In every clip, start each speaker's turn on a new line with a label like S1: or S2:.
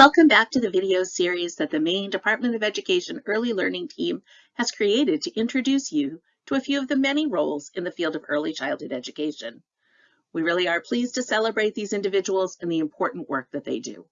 S1: Welcome back to the video series that the Maine Department of Education Early Learning Team has created to introduce you to a few of the many roles in the field of early childhood education. We really are pleased to celebrate these individuals and the important work that they do.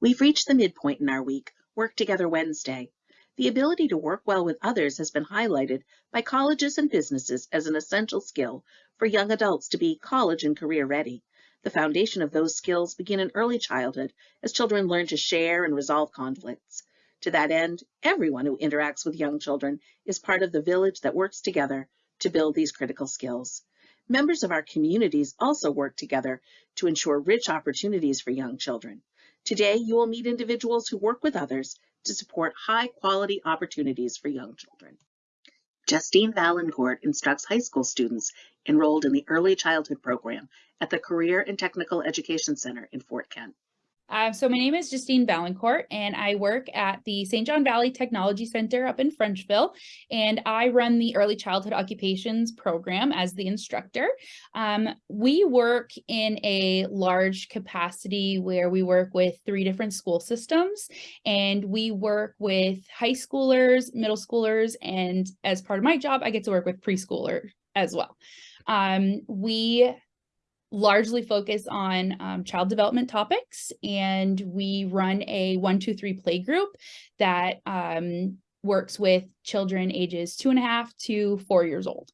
S1: We've reached the midpoint in our week, Work Together Wednesday. The ability to work well with others has been highlighted by colleges and businesses as an essential skill for young adults to be college and career ready. The foundation of those skills begin in early childhood as children learn to share and resolve conflicts. To that end, everyone who interacts with young children is part of the village that works together to build these critical skills. Members of our communities also work together to ensure rich opportunities for young children. Today, you will meet individuals who work with others to support high quality opportunities for young children. Justine Valancourt instructs high school students enrolled in the Early Childhood Program at the Career and Technical Education Center in Fort Kent.
S2: Uh, so my name is Justine Valancourt and I work at the St. John Valley Technology Center up in Frenchville and I run the early childhood occupations program as the instructor. Um, we work in a large capacity where we work with three different school systems and we work with high schoolers, middle schoolers, and as part of my job, I get to work with preschoolers as well. Um, we largely focus on um, child development topics and we run a one, two, three play group that um, works with children ages two and a half to four years old.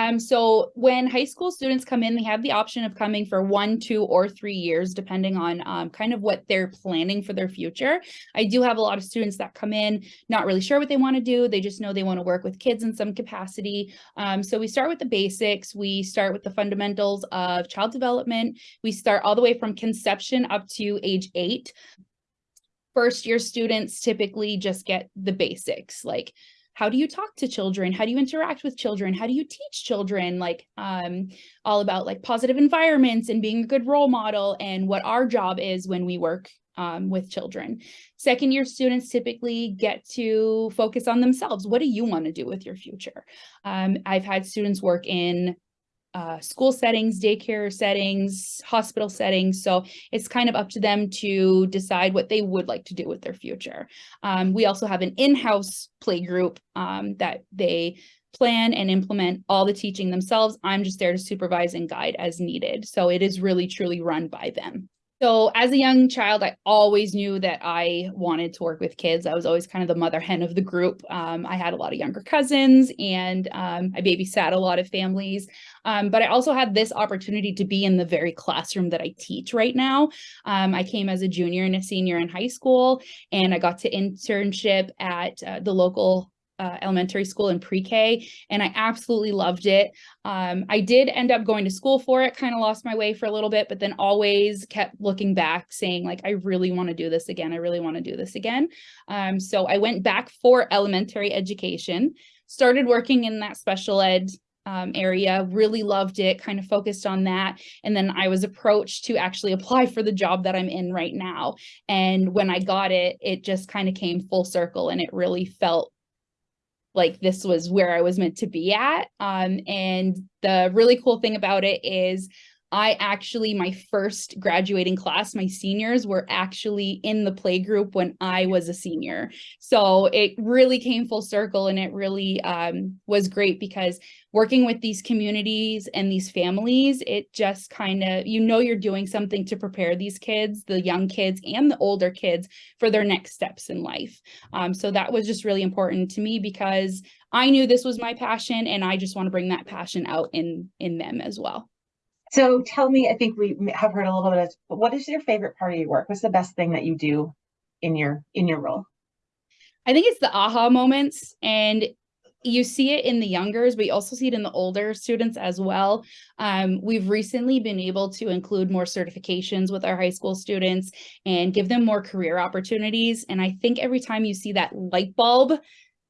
S2: Um, so when high school students come in, they have the option of coming for one, two, or three years, depending on um, kind of what they're planning for their future. I do have a lot of students that come in not really sure what they want to do. They just know they want to work with kids in some capacity. Um, so we start with the basics. We start with the fundamentals of child development. We start all the way from conception up to age eight. First year students typically just get the basics like how do you talk to children how do you interact with children how do you teach children like um, all about like positive environments and being a good role model and what our job is when we work um, with children. Second year students typically get to focus on themselves. What do you want to do with your future? Um, I've had students work in uh, school settings, daycare settings, hospital settings. So it's kind of up to them to decide what they would like to do with their future. Um, we also have an in-house play group um, that they plan and implement all the teaching themselves. I'm just there to supervise and guide as needed. So it is really truly run by them. So as a young child, I always knew that I wanted to work with kids. I was always kind of the mother hen of the group. Um, I had a lot of younger cousins and um, I babysat a lot of families. Um, but I also had this opportunity to be in the very classroom that I teach right now. Um, I came as a junior and a senior in high school and I got to internship at uh, the local uh, elementary school and pre-K, and I absolutely loved it. Um, I did end up going to school for it, kind of lost my way for a little bit, but then always kept looking back saying like, I really want to do this again. I really want to do this again. Um, so I went back for elementary education, started working in that special ed um, area, really loved it, kind of focused on that. And then I was approached to actually apply for the job that I'm in right now. And when I got it, it just kind of came full circle and it really felt like this was where I was meant to be at. Um, and the really cool thing about it is I actually, my first graduating class, my seniors were actually in the play group when I was a senior. So it really came full circle and it really um, was great because working with these communities and these families, it just kind of, you know, you're doing something to prepare these kids, the young kids and the older kids for their next steps in life. Um, so that was just really important to me because I knew this was my passion and I just want to bring that passion out in, in them as well.
S3: So tell me, I think we have heard a little bit of, but what is your favorite part of your work? What's the best thing that you do in your in your role?
S2: I think it's the aha moments and you see it in the youngers, but you also see it in the older students as well. Um, we've recently been able to include more certifications with our high school students and give them more career opportunities. And I think every time you see that light bulb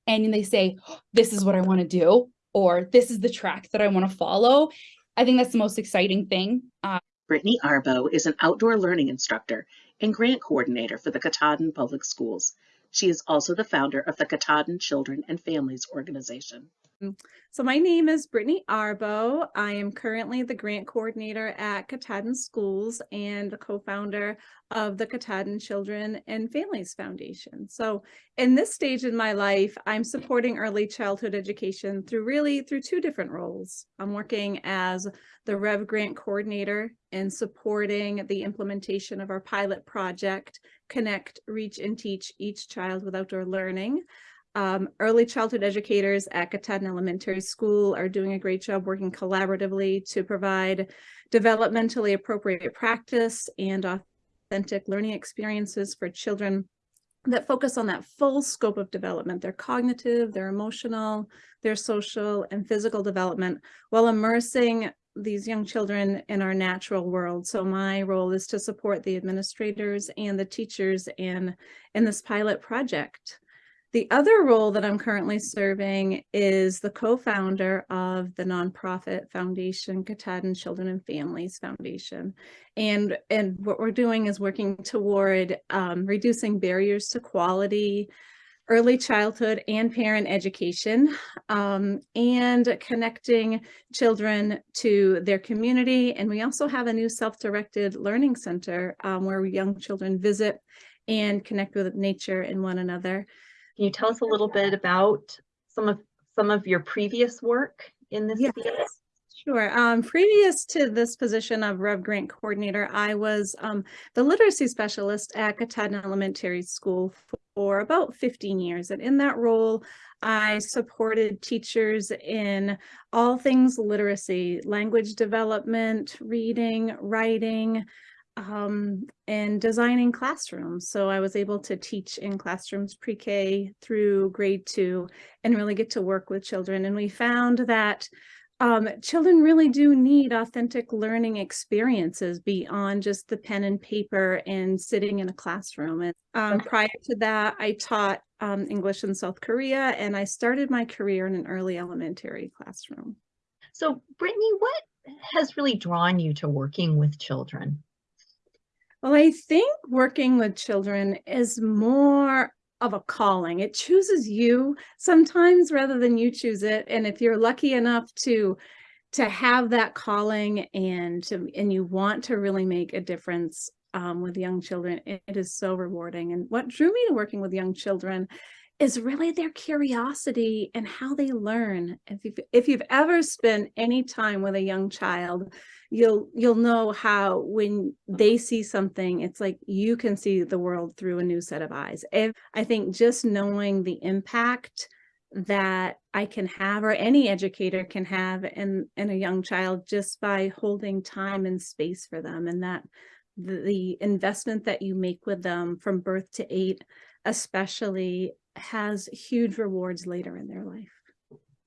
S2: and they say, this is what I want to do, or this is the track that I want to follow, I think that's the most exciting thing. Uh,
S1: Brittany Arbo is an outdoor learning instructor and grant coordinator for the Katahdin Public Schools. She is also the founder of the Katahdin Children and Families Organization.
S4: Um, so my name is Brittany Arbo. I am currently the grant coordinator at Katahdin Schools and the co-founder of the Katahdin Children and Families Foundation. So in this stage in my life, I'm supporting early childhood education through really through two different roles. I'm working as the RREV Grant coordinator and supporting the implementation of our pilot project, Connect, Reach and Teach Each Child with Outdoor Learning. Um, early childhood educators at Katahdin Elementary School are doing a great job working collaboratively to provide developmentally appropriate practice and authentic learning experiences for children that focus on that full scope of development, their cognitive, their emotional, their social and physical development, while immersing these young children in our natural world. So my role is to support the administrators and the teachers in, in this pilot project. The other role that I'm currently serving is the co-founder of the nonprofit foundation, Katahdin Children and Families Foundation. And, and what we're doing is working toward um, reducing barriers to quality, early childhood and parent education, um, and connecting children to their community. And we also have a new self-directed learning center um, where young children visit and connect with nature and one another.
S5: Can you tell us a little bit about some of some of your previous work in this
S4: Yes.
S5: field?
S4: Sure. Um, previous to this position of RREV Grant Coordinator, I was um, the literacy specialist at Katahdin Elementary School for about 15 years. And in that role, I supported teachers in all things literacy, language development, reading, writing, um, and designing classrooms. So I was able to teach in classrooms pre-K through grade two and really get to work with children. And we found that um, children really do need authentic learning experiences beyond just the pen and paper and sitting in a classroom. And um, prior to that, I taught um, English in South Korea and I started my career in an early elementary classroom.
S5: So Brittany, what has really drawn you to working with children?
S4: Well, I think working with children is more of a calling. It chooses you sometimes rather than you choose it. And if you're lucky enough to to have that calling and to and you want to really make a difference um, with young children, it, it is so rewarding. And what drew me to working with young children is really their curiosity and how they learn. If you've, if you've ever spent any time with a young child, you'll you'll know how when they see something, it's like you can see the world through a new set of eyes. If I think just knowing the impact that I can have or any educator can have in, in a young child just by holding time and space for them and that the, the investment that you make with them from birth to eight especially has huge rewards later in their life.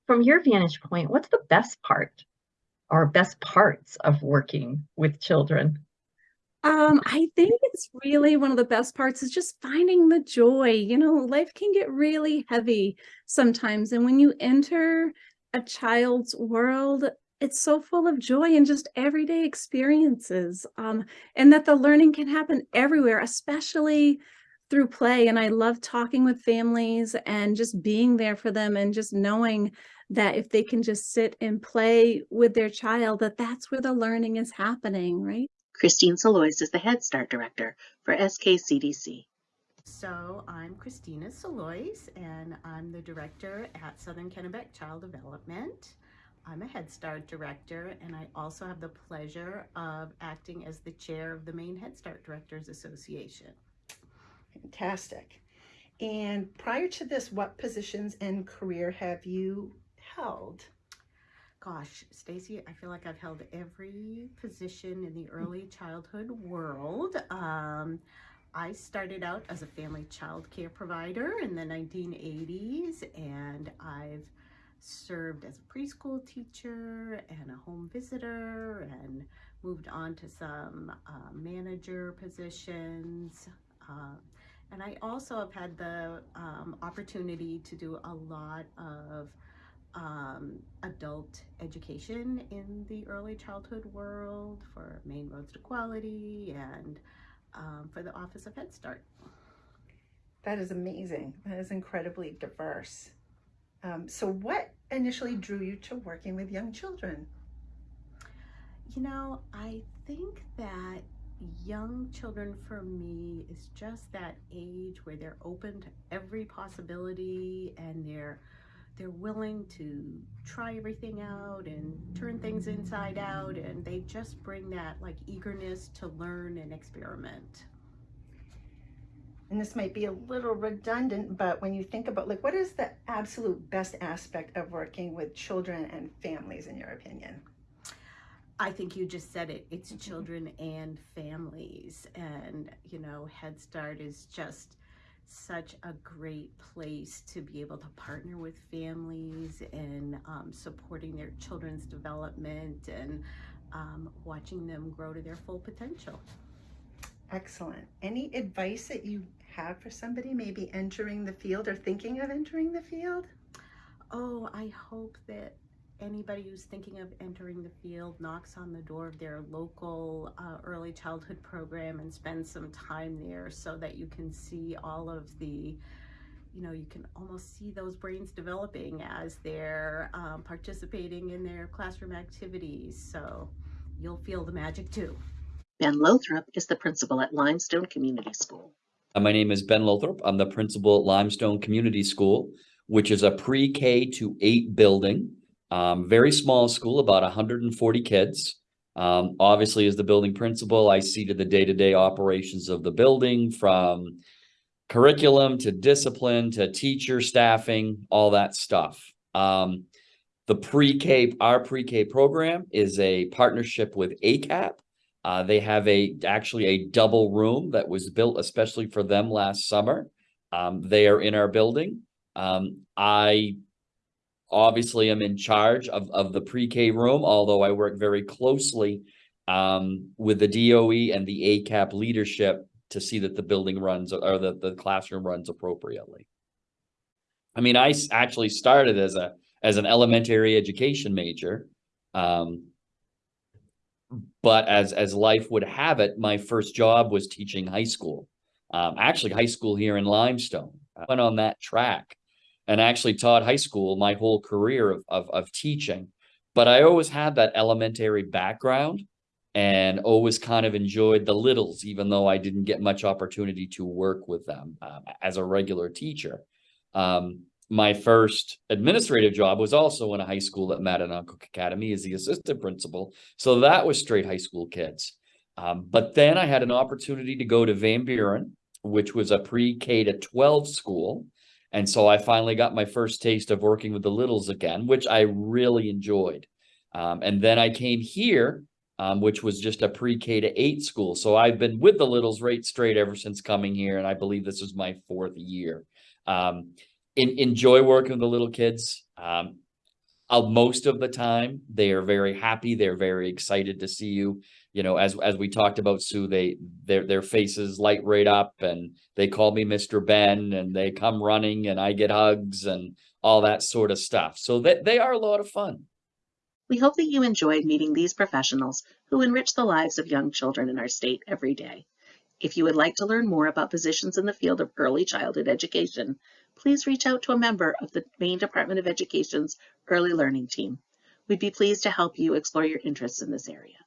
S5: From your vantage point, what's the best part or best parts of working with children?
S4: Um, I think it's really one of the best parts is just finding the joy. You know, life can get really heavy sometimes. And when you enter a child's world, it's so full of joy and just everyday experiences. Um, and that the learning can happen everywhere, especially through play. And I love talking with families and just being there for them and just knowing that if they can just sit and play with their child, that that's where the learning is happening, right?
S1: Christine Salois is the Head Start Director for SKCDC.
S6: So I'm Christina Salois and I'm the director at Southern Kennebec Child Development. I'm a Head Start director and I also have the pleasure of acting as the chair of the Maine Head Start Directors Association.
S7: Fantastic. And prior to this, what positions and career have you held?
S6: Gosh, Stacy, I feel like I've held every position in the early childhood world. Um, I started out as a family child care provider in the 1980s, and I've served as a preschool teacher and a home visitor and moved on to some uh, manager positions. Uh, and I also have had the um, opportunity to do a lot of um, adult education in the early childhood world for Maine Roads to Quality and um, for the Office of Head Start.
S7: That is amazing. That is incredibly diverse. Um, so, what initially drew you to working with young children?
S6: You know, I think that young children for me is just that age where they're open to every possibility and they're they're willing to try everything out and turn things inside out and they just bring that like eagerness to learn and experiment.
S7: And this might be a little redundant, but when you think about like what is the absolute best aspect of working with children and families in your opinion?
S6: I think you just said it. It's mm-hmm. children and families. And, you know, Head Start is just such a great place to be able to partner with families and um, supporting their children's development and um, watching them grow to their full potential.
S7: Excellent. Any advice that you have for somebody maybe entering the field or thinking of entering the field?
S6: Oh, I hope that anybody who's thinking of entering the field knocks on the door of their local uh, early childhood program and spends some time there so that you can see all of the you know you can almost see those brains developing as they're um, participating in their classroom activities so you'll feel the magic too
S1: Ben Lothrop is the principal at Limestone Community School.
S8: Uh, My name is Ben Lothrop. I'm the principal at Limestone Community School, which is a pre-K to eight building. Um, very small school, about hundred and forty kids. Um, obviously, as the building principal, I see to the day-to-day operations of the building from curriculum to discipline to teacher staffing, all that stuff. Um, the pre-K, our pre-K program is a partnership with ACAP. Uh, they have a, actually a double room that was built especially for them last summer. Um, they are in our building. Um, I obviously am in charge of, of the pre-K room, although I work very closely um, with the DOE and the ACAP leadership to see that the building runs or the, the classroom runs appropriately. I mean, I actually started as a, as an elementary education major. Um, but as as life would have it, my first job was teaching high school. Um, actually, high school here in Limestone. I went on that track and actually taught high school my whole career of, of, of teaching. But I always had that elementary background and always kind of enjoyed the littles, even though I didn't get much opportunity to work with them um, as a regular teacher. Um, my first administrative job was also in a high school at Mattanawcook Academy as the assistant principal. So that was straight high school kids. Um, but then I had an opportunity to go to Van Buren, which was a pre-K to 12 school. And so I finally got my first taste of working with the littles again, which I really enjoyed. Um, and then I came here, um, which was just a pre-K to eight school. So I've been with the littles right straight ever since coming here. And I believe this is my fourth year. Um, in, enjoy working with the little kids. Um, uh, most of the time, they are very happy. They're very excited to see you. You know, as as we talked about, Sue, they their their faces light right up, and they call me Mr. Ben, and they come running, and I get hugs and all that sort of stuff. So they they are a lot of fun.
S1: We hope that you enjoyed meeting these professionals who enrich the lives of young children in our state every day. If you would like to learn more about positions in the field of early childhood education, please reach out to a member of the Maine Department of Education's Early Learning Team. We'd be pleased to help you explore your interests in this area.